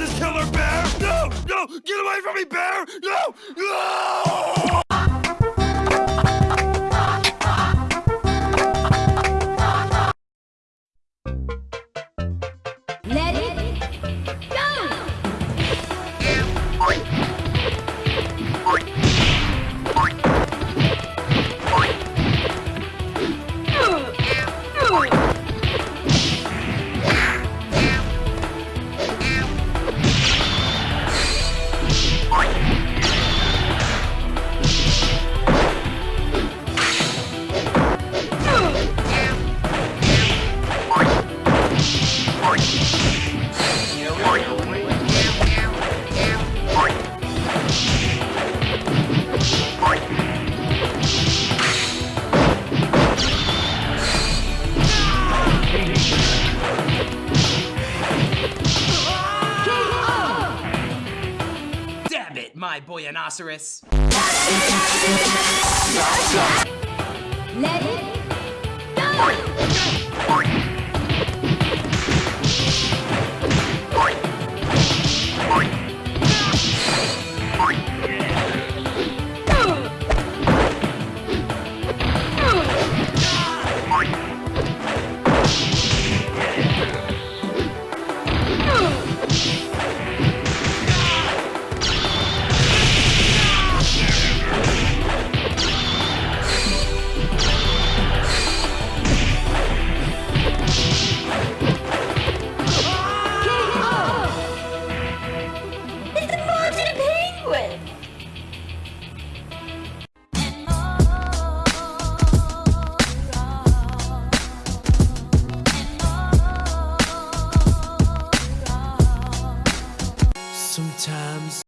this killer bear! No! No! Get away from me, bear! No! No! My boyanoceros. Let it go! Sometimes